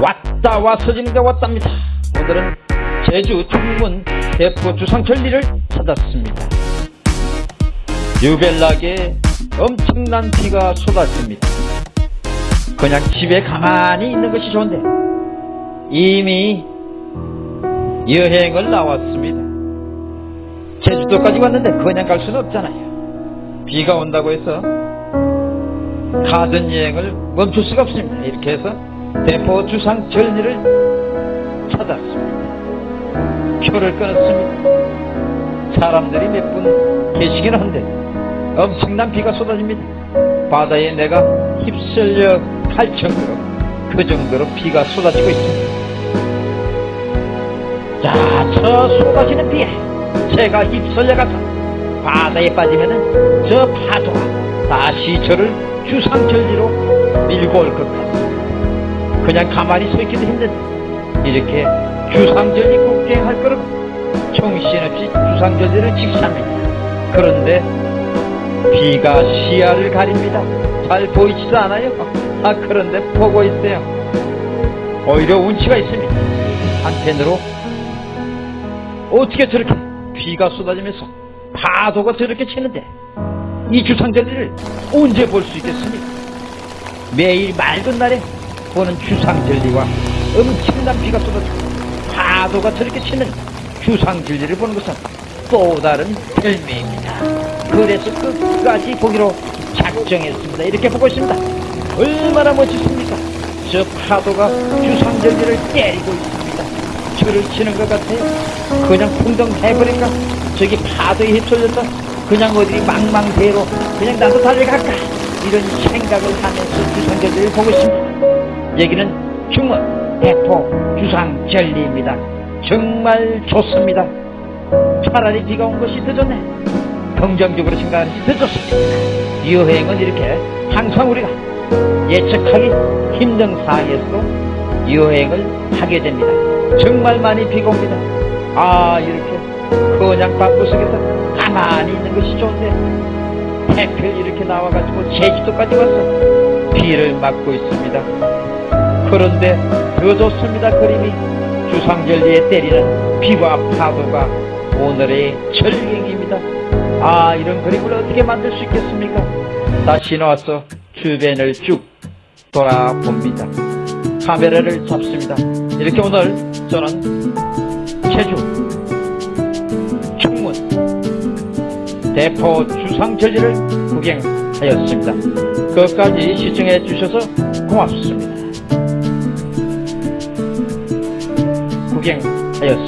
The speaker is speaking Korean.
왔다 왔어지는데 왔답니다. 오늘은 제주 충문 대포 주상절리를 찾았습니다. 유벨나게 엄청난 비가 쏟아집니다. 그냥 집에 가만히 있는 것이 좋은데 이미 여행을 나왔습니다. 제주도까지 왔는데 그냥 갈 수는 없잖아요. 비가 온다고 해서 가든 여행을 멈출 수가 없습니다. 이렇게 해서 대포 주상 절리를 찾았습니다. 표를 끊었습니다. 사람들이 몇 분 계시긴 한데 엄청난 비가 쏟아집니다. 바다에 내가 휩쓸려 갈 정도로 그 정도로 비가 쏟아지고 있습니다. 자, 저 쏟아지는 비에 제가 휩쓸려가서 바다에 빠지면은 저 파도가 다시 저를 주상절리로 밀고 올 것 같습니다. 그냥 가만히 서 있기도 힘든데 이렇게 주상절리 국경할 거라고 정신없이 주상절리를 직시합니다. 그런데 비가 시야를 가립니다. 잘 보이지도 않아요. 아 그런데 보고 있어요. 오히려 운치가 있습니다. 한편으로 어떻게 저렇게 비가 쏟아지면서 파도가 저렇게 치는데 이 주상절리를 언제 볼 수 있겠습니까? 매일 맑은 날에 보는 주상절리와 엄청난 비가 쏟아지고 파도가 저렇게 치는 주상절리를 보는 것은 또 다른 별미입니다. 그래서 끝까지 보기로 작정했습니다. 이렇게 보고 있습니다. 얼마나 멋지십니까? 저 파도가 주상절리를 때리고 있습니다. 저를 치는 것 같아요. 그냥 풍덩 해버릴까? 저기 파도에 휩쓸려서 그냥 어디 망망대로 그냥 나도 달려갈까? 이런 생각을 하면서 주상절리를 보고 있습니다. 여기는 중원 대포 주상절리입니다. 정말 좋습니다. 차라리 비가 온 것이 더 좋네. 긍정적으로 생각하는 것이 더 좋습니다. 여행은 이렇게 항상 우리가 예측하기 힘든 상황에서도 여행을 하게 됩니다. 정말 많이 비가 옵니다. 아 이렇게 그냥 방구석에서 가만히 있는 것이 좋은데 해필 이렇게 나와가지고 제주도까지 와서 비를 맞고 있습니다. 그런데 더 좋습니다. 그림이 주상절리에 때리는 비와 파도가 오늘의 절경입니다. 아 이런 그림을 어떻게 만들 수 있겠습니까? 다시 나와서 주변을 쭉 돌아봅니다. 카메라를 잡습니다. 이렇게 오늘 저는 제주 대포 주상절리를 구경하였습니다. 끝까지 시청해 주셔서 고맙습니다. 구경하였습니다.